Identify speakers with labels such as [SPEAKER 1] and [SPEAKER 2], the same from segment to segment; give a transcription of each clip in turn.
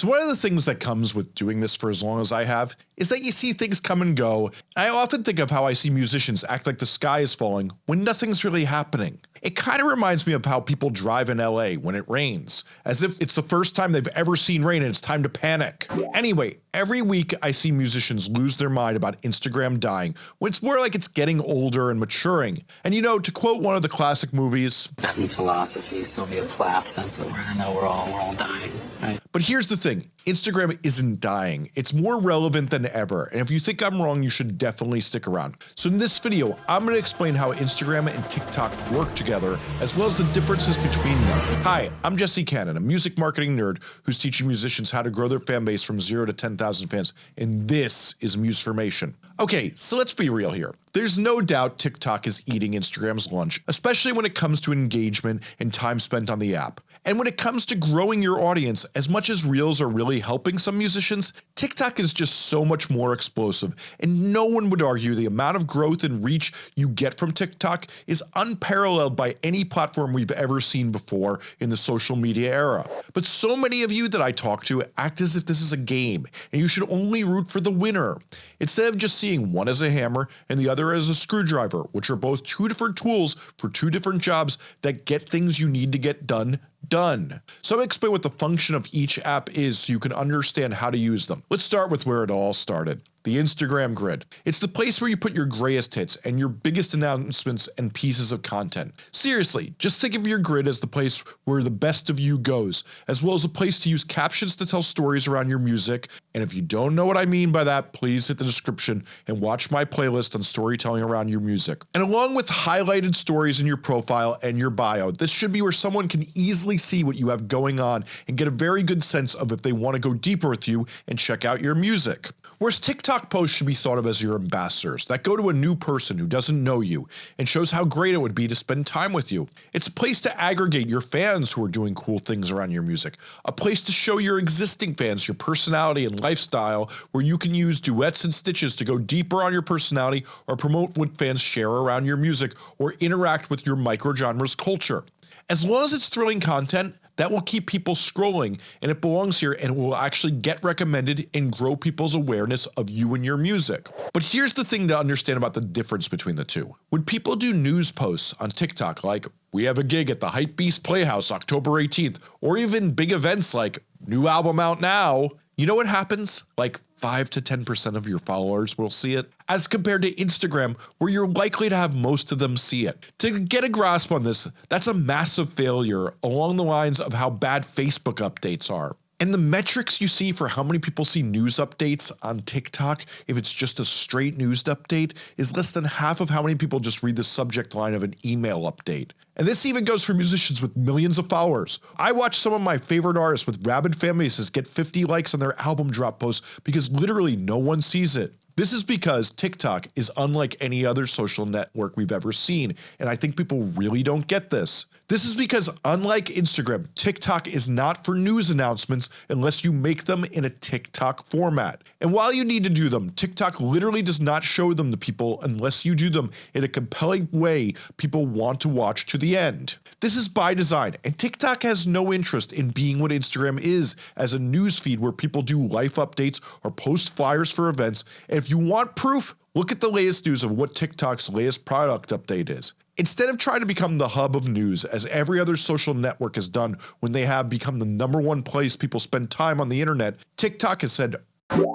[SPEAKER 1] So one of the things that comes with doing this for as long as I have is that you see things come and go. I often think of how I see musicians act like the sky is falling when nothing's really happening. It kind of reminds me of how people drive in LA when it rains, as if it's the first time they've ever seen rain and it's time to panic. Anyway, every week I see musicians lose their mind about Instagram dying when it's more like it's getting older and maturing. And you know, to quote one of the classic movies,
[SPEAKER 2] in philosophy, Sylvia Plath says that we're know we're all we're all dying, right?
[SPEAKER 1] But here's the thing, Instagram isn't dying, it's more relevant than ever and if you think I'm wrong you should definitely stick around. So in this video I'm going to explain how Instagram and TikTok work together as well as the differences between them. Hi, I'm Jesse Cannon, a music marketing nerd who's teaching musicians how to grow their fan base from 0 to 10,000 fans and this is Musformation. Okay, so let's be real here. There's no doubt TikTok is eating Instagram's lunch, especially when it comes to engagement and time spent on the app. And when it comes to growing your audience, as much as Reels are really helping some musicians, TikTok is just so much more explosive and no one would argue the amount of growth and reach you get from TikTok is unparalleled by any platform we've ever seen before in the social media era. But so many of you that I talk to act as if this is a game and you should only root for the winner, instead of just seeing one as a hammer and the other as a screwdriver which are both two different tools for two different jobs that get things you need to get done done. So I'll explain what the function of each app is so you can understand how to use them. Let's start with where it all started the Instagram grid. It's the place where you put your greatest hits and your biggest announcements and pieces of content. Seriously, just think of your grid as the place where the best of you goes, as well as a place to use captions to tell stories around your music, and if you don't know what I mean by that please hit the description and watch my playlist on storytelling around your music. And along with highlighted stories in your profile and your bio, this should be where someone can easily see what you have going on and get a very good sense of if they want to go deeper with you and check out your music. Whereas TikTok posts should be thought of as your ambassadors that go to a new person who doesn't know you and shows how great it would be to spend time with you. It's a place to aggregate your fans who are doing cool things around your music, a place to show your existing fans your personality and lifestyle where you can use duets and stitches to go deeper on your personality or promote what fans share around your music or interact with your microgenres culture. As long as it's thrilling content, that will keep people scrolling and it belongs here and will actually get recommended and grow people's awareness of you and your music. But here's the thing to understand about the difference between the two. When people do news posts on TikTok like we have a gig at the Hypebeast Playhouse October 18th or even big events like new album out now, you know what happens? Like 5 to 10% of your followers will see it, as compared to Instagram where you're likely to have most of them see it. To get a grasp on this, that's a massive failure along the lines of how bad Facebook updates are. And the metrics you see for how many people see news updates on TikTok if it's just a straight news update is less than half of how many people just read the subject line of an email update. And this even goes for musicians with millions of followers. I watch some of my favorite artists with rabid fan bases get 50 likes on their album drop posts because literally no one sees it. This is because TikTok is unlike any other social network we've ever seen and I think people really don't get this. This is because unlike Instagram, TikTok is not for news announcements unless you make them in a TikTok format. And while you need to do them, TikTok literally does not show them to people unless you do them in a compelling way people want to watch to the end. This is by design and TikTok has no interest in being what Instagram is as a newsfeed where people do life updates or post flyers for events and if you want proof, look at the latest news of what TikTok's latest product update is. Instead of trying to become the hub of news as every other social network has done when they have become the number one place people spend time on the internet, TikTok has said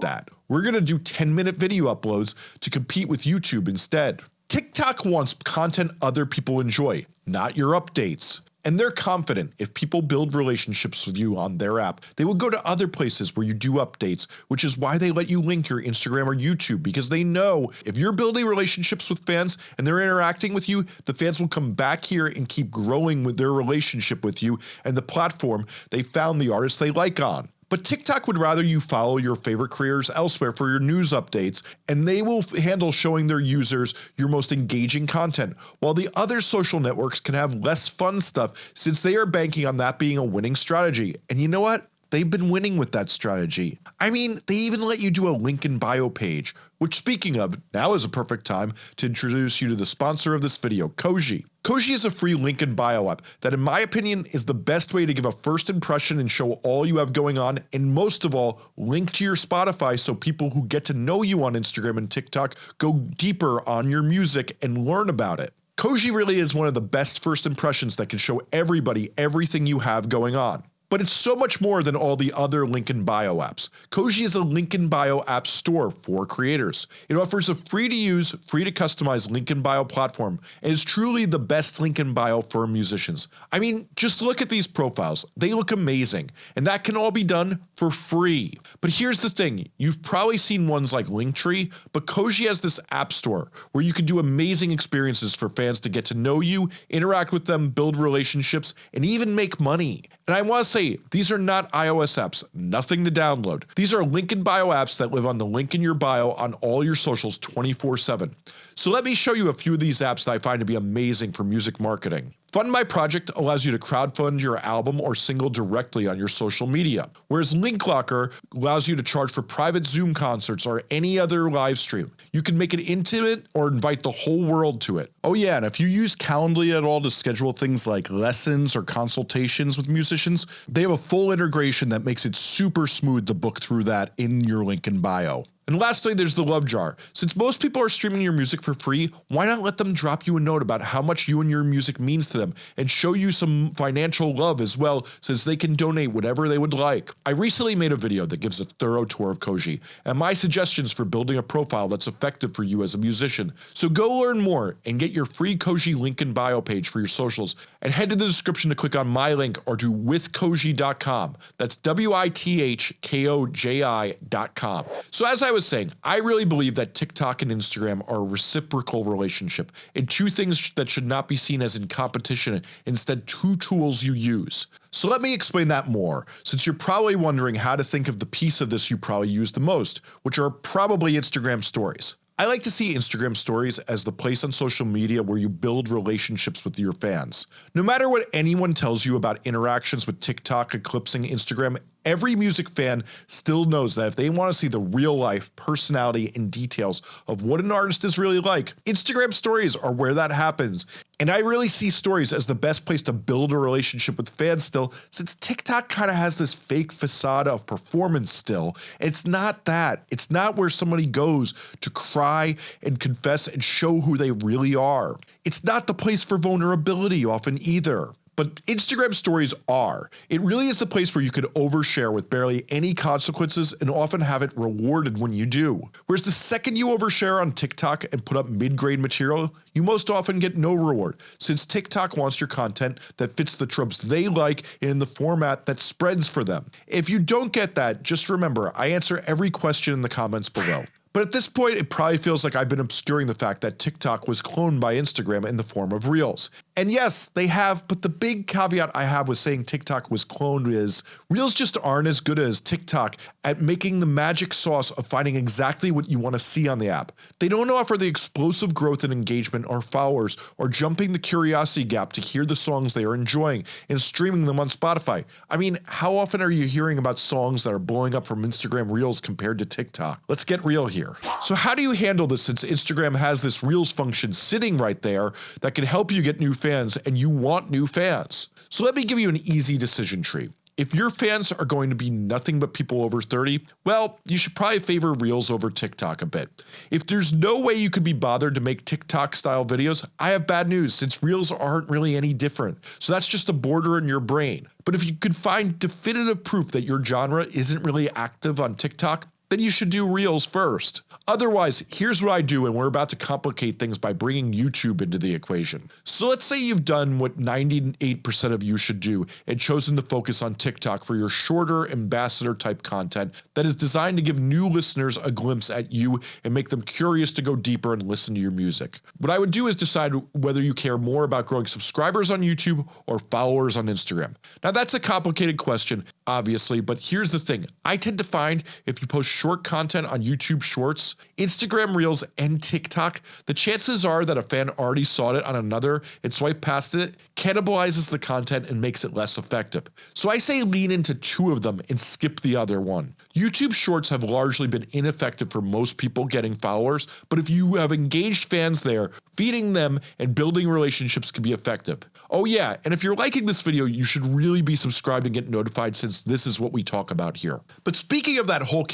[SPEAKER 1] that. We're gonna do 10 minute video uploads to compete with YouTube instead. TikTok wants content other people enjoy, not your updates and they're confident if people build relationships with you on their app, they will go to other places where you do updates, which is why they let you link your Instagram or YouTube because they know if you're building relationships with fans and they're interacting with you, the fans will come back here and keep growing with their relationship with you and the platform they found the artist they like on. But TikTok would rather you follow your favorite creators elsewhere for your news updates and they will handle showing their users your most engaging content, while the other social networks can have less fun stuff since they are banking on that being a winning strategy. And you know what? They've been winning with that strategy. I mean, they even let you do a link in bio page, which speaking of, now is a perfect time to introduce you to the sponsor of this video, Koji. Koji is a free link in bio app that in my opinion is the best way to give a first impression and show all you have going on and most of all link to your Spotify so people who get to know you on Instagram and TikTok go deeper on your music and learn about it. Koji really is one of the best first impressions that can show everybody everything you have going on. But it's so much more than all the other link in bio apps. Koji is a link in bio app store for creators. It offers a free to use, free to customize link in bio platform and is truly the best link in bio for musicians. I mean, just look at these profiles. They look amazing and that can all be done for free. But here's the thing, you've probably seen ones like Linktree, but Koji has this app store where you can do amazing experiences for fans to get to know you, interact with them, build relationships, and even make money. And I want to say, these are not iOS apps, nothing to download. These are link in bio apps that live on the link in your bio on all your socials 24 7. So let me show you a few of these apps that I find to be amazing for music marketing. Fund My Project allows you to crowdfund your album or single directly on your social media, whereas Linklocker allows you to charge for private Zoom concerts or any other live stream. You can make it intimate or invite the whole world to it. Oh yeah, and if you use Calendly at all to schedule things like lessons or consultations with musicians, they have a full integration that makes it super smooth to book through that in your link in bio. And lastly, there's the love jar. Since most people are streaming your music for free, why not let them drop you a note about how much you and your music means to them and show you some financial love as well since they can donate whatever they would like. I recently made a video that gives a thorough tour of Koji and my suggestions for building a profile that's effective for you as a musician. So go learn more and get your free Koji link in bio page for your socials and head to the description to click on my link or to withkoji.com. That's W-I-T-H-K-O-J-I.com. So as I was saying, I really believe that TikTok and Instagram are a reciprocal relationship and two things that should not be seen as in competition, instead two tools you use. So let me explain that more, since you're probably wondering how to think of the piece of this you probably use the most, which are probably Instagram stories. I like to see Instagram stories as the place on social media where you build relationships with your fans. No matter what anyone tells you about interactions with TikTok eclipsing Instagram, every music fan still knows that if they want to see the real life personality and details of what an artist is really like, Instagram stories are where that happens. And I really see stories as the best place to build a relationship with fans still since TikTok kind of has this fake facade of performance still. It's not that. It's not where somebody goes to cry and confess and show who they really are. It's not the place for vulnerability often either. But Instagram stories are. It really is the place where you could overshare with barely any consequences and often have it rewarded when you do. Whereas the second you overshare on TikTok and put up mid-grade material, you most often get no reward since TikTok wants your content that fits the tropes they like in the format that spreads for them. If you don't get that, just remember I answer every question in the comments below. But at this point it probably feels like I've been obscuring the fact that TikTok was cloned by Instagram in the form of Reels. And yes, they have, but the big caveat I have with saying TikTok was cloned is Reels just aren't as good as TikTok at making the magic sauce of finding exactly what you want to see on the app. They don't offer the explosive growth and engagement or followers or jumping the curiosity gap to hear the songs they are enjoying and streaming them on Spotify. I mean, how often are you hearing about songs that are blowing up from Instagram Reels compared to TikTok? Let's get real here. So how do you handle this since Instagram has this Reels function sitting right there that can help you get new fans and you want new fans? So let me give you an easy decision tree. If your fans are going to be nothing but people over 30, well, you should probably favor Reels over TikTok a bit. If there's no way you could be bothered to make TikTok style videos, I have bad news since Reels aren't really any different. So that's just a border in your brain. But if you could find definitive proof that your genre isn't really active on TikTok, then you should do Reels first. Otherwise, here's what I do and we're about to complicate things by bringing YouTube into the equation. So let's say you've done what 98% of you should do and chosen to focus on TikTok for your shorter ambassador type content that is designed to give new listeners a glimpse at you and make them curious to go deeper and listen to your music. What I would do is decide whether you care more about growing subscribers on YouTube or followers on Instagram. Now that's a complicated question obviously, but here's the thing. I tend to find if you post short content on YouTube Shorts, Instagram Reels, and TikTok, the chances are that a fan already saw it on another and swiped past it, cannibalizes the content and makes it less effective. So I say lean into two of them and skip the other one. YouTube Shorts have largely been ineffective for most people getting followers, but if you have engaged fans there, feeding them and building relationships can be effective. Oh yeah, and if you're liking this video, you should really be subscribed and get notified since this is what we talk about here. But speaking of that whole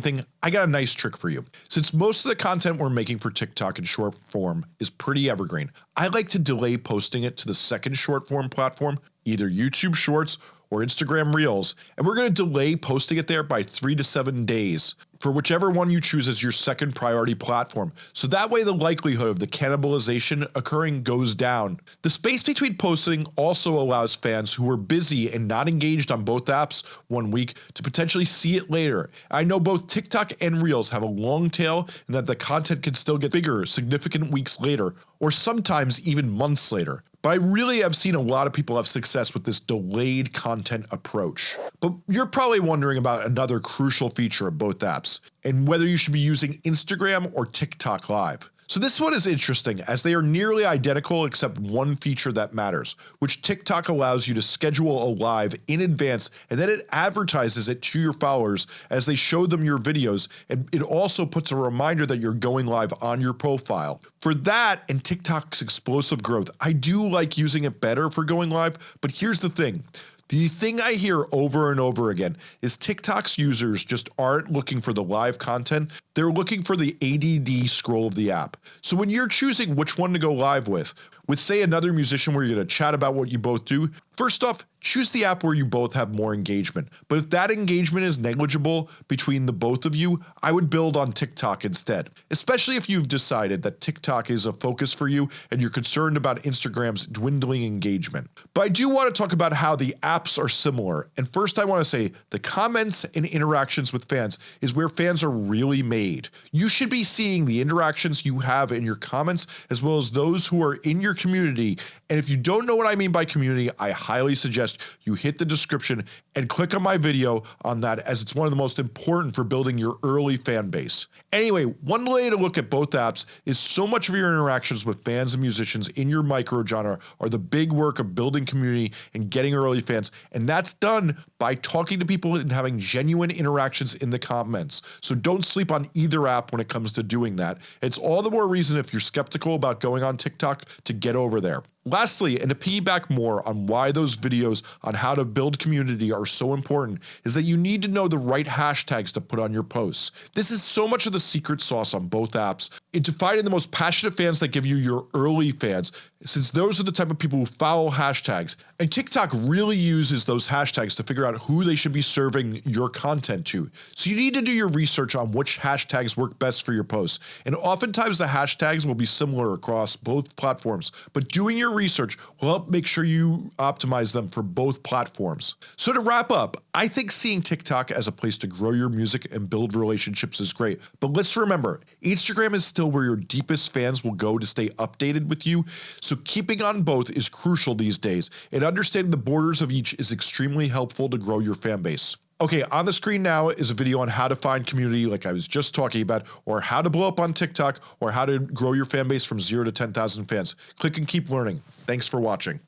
[SPEAKER 1] thing, I got a nice trick for you. Since most of the content we're making for TikTok in short form is pretty evergreen, I like to delay posting it to the second short form platform, either YouTube Shorts or Instagram Reels, and we're going to delay posting it there by 3 to 7 days for whichever one you choose as your second priority platform, so that way the likelihood of the cannibalization occurring goes down. The space between posting also allows fans who are busy and not engaged on both apps one week to potentially see it later. I know both TikTok and Reels have a long tail and that the content can still get bigger significant weeks later, or sometimes even months later. But I really have seen a lot of people have success with this delayed content approach. But you're probably wondering about another crucial feature of both apps, and whether you should be using Instagram or TikTok Live. So this one is interesting as they are nearly identical except one feature that matters, which TikTok allows you to schedule a live in advance and then it advertises it to your followers as they show them your videos and it also puts a reminder that you're going live on your profile. For that and TikTok's explosive growth, I do like using it better for going live, but here's the thing. The thing I hear over and over again is TikTok's users just aren't looking for the live content, they're looking for the ADD scroll of the app. So when you're choosing which one to go live with, with say another musician where you're going to chat about what you both do, first off choose the app where you both have more engagement, but if that engagement is negligible between the both of you, I would build on TikTok instead, especially if you've decided that TikTok is a focus for you and you're concerned about Instagram's dwindling engagement. But I do want to talk about how the apps are similar, and first I want to say the comments and interactions with fans is where fans are really made. You should be seeing the interactions you have in your comments as well as those who are in your community, and if you don't know what I mean by community, I highly suggest you hit the description and click on my video on that as it's one of the most important for building your early fan base. Anyway, one way to look at both apps is so much of your interactions with fans and musicians in your micro genre are the big work of building community and getting early fans and that's done by talking to people and having genuine interactions in the comments. So don't sleep on either app when it comes to doing that. It's all the more reason if you're skeptical about going on TikTok to get over there. Lastly, and to piggyback more on why those videos on how to build community are so important is that you need to know the right hashtags to put on your posts. This is so much of the secret sauce on both apps into finding the most passionate fans that give you your early fans since those are the type of people who follow hashtags and TikTok really uses those hashtags to figure out who they should be serving your content to. So you need to do your research on which hashtags work best for your posts and oftentimes the hashtags will be similar across both platforms but doing your research will help make sure you optimize them for both platforms. So to wrap up, I think seeing TikTok as a place to grow your music and build relationships is great but let's remember Instagram is still where your deepest fans will go to stay updated with you so so keeping on both is crucial these days and understanding the borders of each is extremely helpful to grow your fan base. Okay, on the screen now is a video on how to find community like I was just talking about or how to blow up on TikTok or how to grow your fan base from 0 to 10,000 fans. Click and keep learning. Thanks for watching.